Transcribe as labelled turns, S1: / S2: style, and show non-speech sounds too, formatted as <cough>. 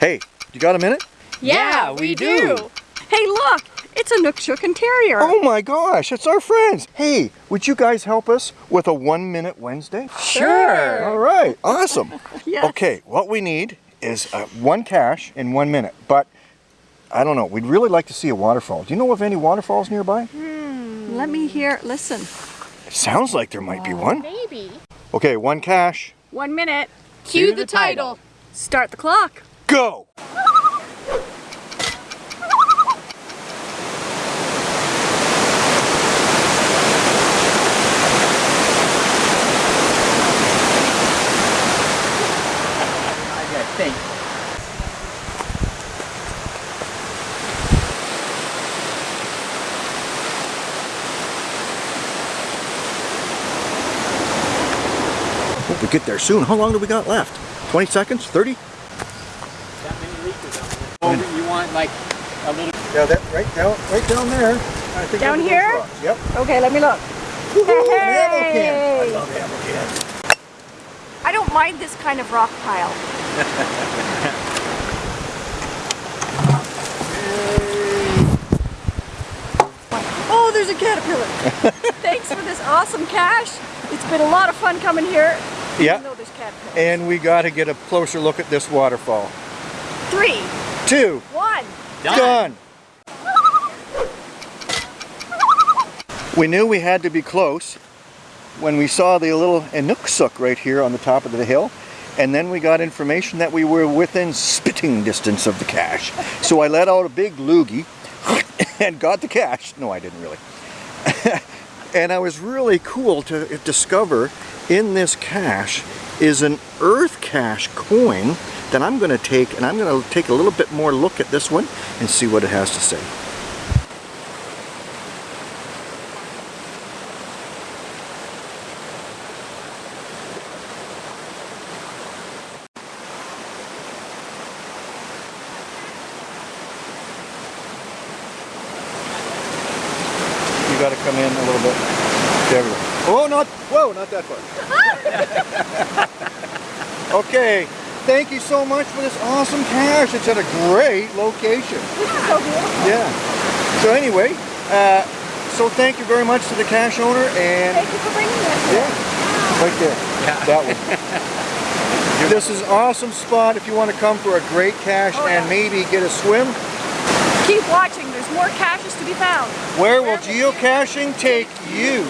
S1: Hey, you got a minute?
S2: Yeah, we do. Hey, look, it's a Inukshuk Terrier.
S1: Oh my gosh, it's our friends. Hey, would you guys help us with a one minute Wednesday?
S2: Sure.
S1: All right, awesome. <laughs>
S2: Yes.
S1: Okay, what we need is uh, one cache in one minute, but I don't know, we'd really like to see a waterfall. Do you know of any waterfalls nearby?
S2: Hmm, Let me hear, listen.
S1: It sounds like there might be one.
S3: Maybe.
S1: Okay, one cache,
S2: One minute.
S3: Cue the title.
S2: Start the clock.
S1: Go! Hope we get there soon. How long do we got left? 20 seconds? 30?
S4: That many liters on there. You want like a little.
S1: Yeah, that right down, right down there. I think
S2: Down here?
S1: rocks. Yep.
S2: Okay, let me look.
S1: Woohoo, an ammo can. I love ammo cans.
S2: I don't mind this kind of rock pile. <laughs> oh, there's a caterpillar. <laughs> Thanks for this awesome cache. It's been a lot of fun coming here.
S1: Yeah.
S2: Even though there's caterpillars.
S1: And we got to get a closer look at this waterfall.
S2: Three,
S1: Two,
S2: one.
S1: done. We knew we had to be close when we saw the little Inukshuk right here on the top of the hill. And then we got information that we were within spitting distance of the cache. So I let out a big loogie <laughs> and got the cache. No, I didn't really. <laughs> and I was really cool to discover in this cache is an EarthCache coin that I'm going to take and I'm going to take a little bit more look at this one and see what it has to say. You got to come in a little bit. There we go. Oh, not, whoa, not that far. <laughs> okay, thank you so much for this awesome cache. It's at a great location.
S2: So beautiful.
S1: Yeah. So anyway, uh, so thank you very much to the cache owner and
S2: Thank you for bringing this.
S1: yeah, right there, that one. this is an awesome spot if you want to come for a great cache
S2: Oh,
S1: and
S2: yeah.
S1: maybe get a swim.
S2: Keep watching. There's more caches to be found.
S1: Where will geocaching take you?